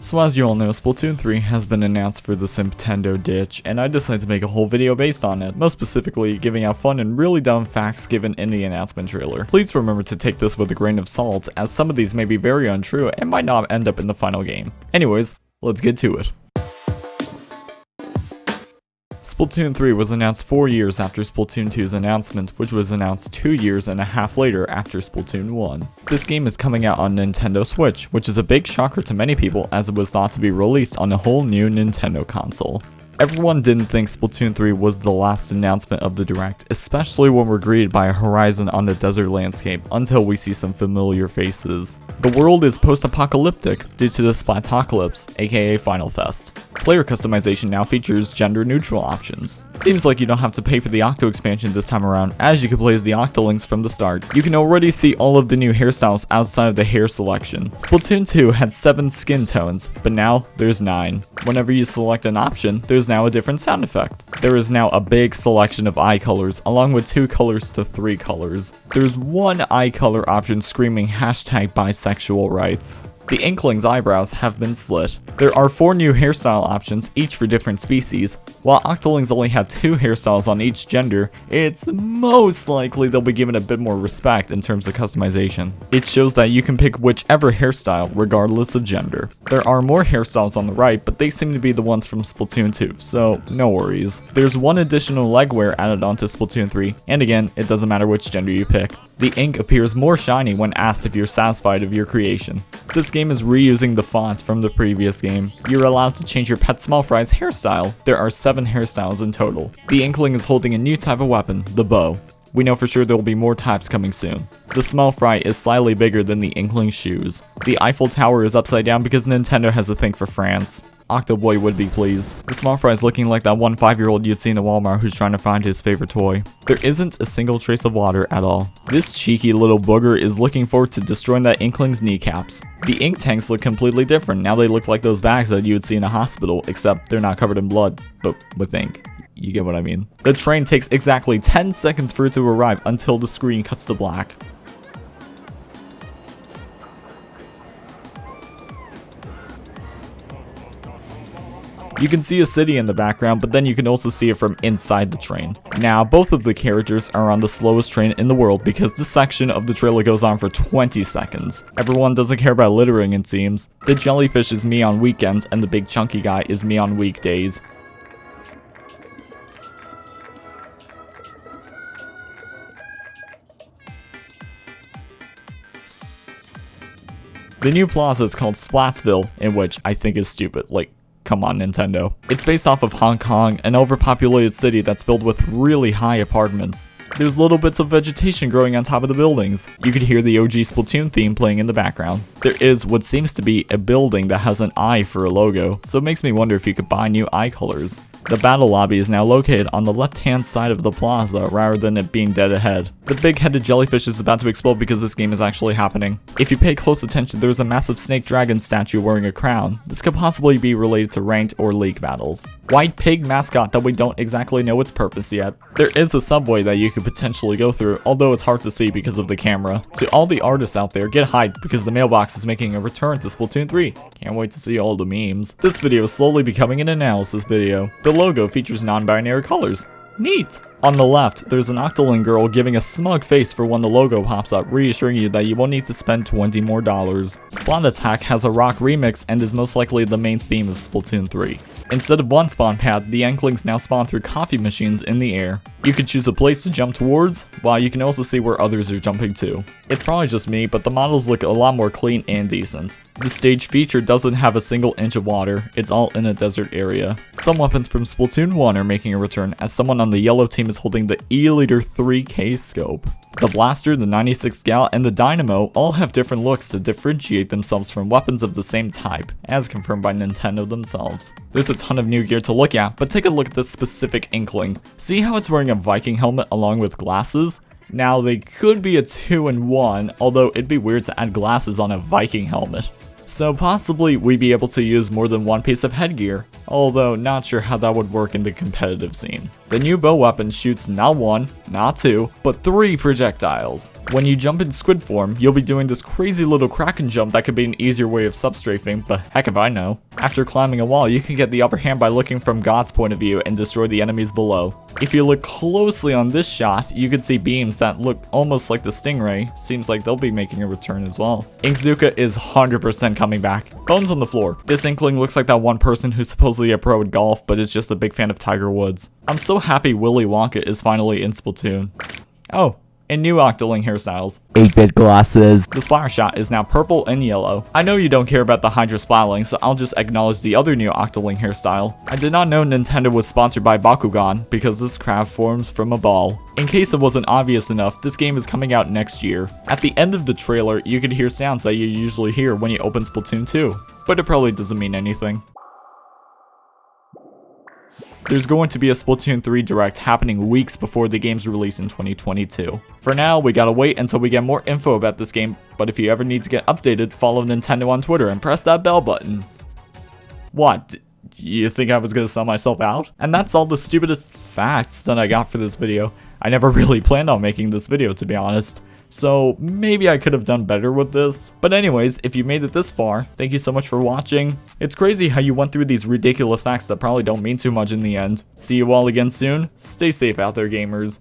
So as you all know, Splatoon 3 has been announced for the Nintendo Switch, and I decided to make a whole video based on it, most specifically giving out fun and really dumb facts given in the announcement trailer. Please remember to take this with a grain of salt, as some of these may be very untrue and might not end up in the final game. Anyways, let's get to it. Splatoon 3 was announced 4 years after Splatoon 2's announcement, which was announced 2 years and a half later after Splatoon 1. This game is coming out on Nintendo Switch, which is a big shocker to many people as it was thought to be released on a whole new Nintendo console. Everyone didn't think Splatoon 3 was the last announcement of the Direct, especially when we're greeted by a horizon on the desert landscape until we see some familiar faces. The world is post-apocalyptic due to the Splatocalypse, aka Final Fest. Player customization now features gender-neutral options. Seems like you don't have to pay for the Octo expansion this time around, as you can play as the Octolings from the start. You can already see all of the new hairstyles outside of the hair selection. Splatoon 2 had 7 skin tones, but now there's 9. Whenever you select an option, there's now a different sound effect. There is now a big selection of eye colors, along with two colors to three colors. There's one eye color option screaming hashtag bisexual rights. The Inkling's eyebrows have been slit. There are four new hairstyle options, each for different species. While Octolings only have two hairstyles on each gender, it's most likely they'll be given a bit more respect in terms of customization. It shows that you can pick whichever hairstyle, regardless of gender. There are more hairstyles on the right, but they seem to be the ones from Splatoon 2, so no worries. There's one additional leg wear added onto Splatoon 3, and again, it doesn't matter which gender you pick. The ink appears more shiny when asked if you're satisfied of your creation. This game is reusing the font from the previous game. You're allowed to change your pet small fry's hairstyle. There are 7 hairstyles in total. The Inkling is holding a new type of weapon, the bow. We know for sure there will be more types coming soon. The small fry is slightly bigger than the Inkling shoes. The Eiffel Tower is upside down because Nintendo has a thing for France. Octoboy would be pleased. The small fry is looking like that one 5-year-old you'd see in a Walmart who's trying to find his favorite toy. There isn't a single trace of water at all. This cheeky little booger is looking forward to destroying that Inkling's kneecaps. The ink tanks look completely different. Now they look like those bags that you would see in a hospital, except they're not covered in blood, but with ink. You get what I mean. The train takes exactly 10 seconds for it to arrive until the screen cuts to black. You can see a city in the background, but then you can also see it from inside the train. Now, both of the characters are on the slowest train in the world because this section of the trailer goes on for 20 seconds. Everyone doesn't care about littering it seems. The jellyfish is me on weekends and the big chunky guy is me on weekdays. The new plaza is called Splatsville, in which I think is stupid. Like, Come on, Nintendo. It's based off of Hong Kong, an overpopulated city that's filled with really high apartments. There's little bits of vegetation growing on top of the buildings. You can hear the OG Splatoon theme playing in the background. There is what seems to be a building that has an eye for a logo, so it makes me wonder if you could buy new eye colors. The battle lobby is now located on the left-hand side of the plaza rather than it being dead ahead. The big-headed jellyfish is about to explode because this game is actually happening. If you pay close attention, there's a massive snake dragon statue wearing a crown. This could possibly be related to ranked or league battles. White pig mascot that we don't exactly know its purpose yet. There is a subway that you could potentially go through, although it's hard to see because of the camera. To all the artists out there, get hyped because the mailbox is making a return to Splatoon 3. Can't wait to see all the memes. This video is slowly becoming an analysis video. The logo features non-binary colors. Neat! On the left, there's an Octoling girl giving a smug face for when the logo pops up, reassuring you that you won't need to spend 20 more dollars. Splattack has a rock remix and is most likely the main theme of Splatoon 3. Instead of one spawn pad, the Inklings now spawn through coffee machines in the air. You can choose a place to jump towards, while you can also see where others are jumping to. It's probably just me, but the models look a lot more clean and decent. The stage feature doesn't have a single inch of water, it's all in a desert area. Some weapons from Splatoon 1 are making a return, as someone on the yellow team is holding the E-liter 3K scope. The Blaster, the 96 Gal, and the Dynamo all have different looks to differentiate themselves from weapons of the same type, as confirmed by Nintendo themselves. There's a ton of new gear to look at, but take a look at this specific Inkling. See how it's wearing a Viking helmet along with glasses? Now, they could be a 2 in 1, although it'd be weird to add glasses on a Viking helmet. So possibly we'd be able to use more than one piece of headgear, although not sure how that would work in the competitive scene. The new bow weapon shoots not one, not two, but three projectiles. When you jump in squid form, you'll be doing this crazy little kraken jump that could be an easier way of substrafing, but heck if I know. After climbing a wall, you can get the upper hand by looking from God's point of view and destroy the enemies below. If you look closely on this shot, you can see beams that look almost like the Stingray. Seems like they'll be making a return as well. Inkzooka is 100% coming back. Bones on the floor. This Inkling looks like that one person who's supposedly a pro at golf, but is just a big fan of Tiger Woods. I'm so happy Willy Wonka is finally in Splatoon. Oh, and new Octoling hairstyles. 8-bit glasses. The splash shot is now purple and yellow. I know you don't care about the Hydra splatling, so I'll just acknowledge the other new Octoling hairstyle. I did not know Nintendo was sponsored by Bakugan, because this craft forms from a ball. In case it wasn't obvious enough, this game is coming out next year. At the end of the trailer, you could hear sounds that you usually hear when you open Splatoon 2, but it probably doesn't mean anything. There's going to be a Splatoon 3 Direct happening weeks before the game's release in 2022. For now, we gotta wait until we get more info about this game, but if you ever need to get updated, follow Nintendo on Twitter and press that bell button. What? You think I was gonna sell myself out? And that's all the stupidest facts that I got for this video. I never really planned on making this video, to be honest. So maybe I could have done better with this. But anyways, if you made it this far, thank you so much for watching. It's crazy how you went through these ridiculous facts that probably don't mean too much in the end. See you all again soon. Stay safe out there, gamers.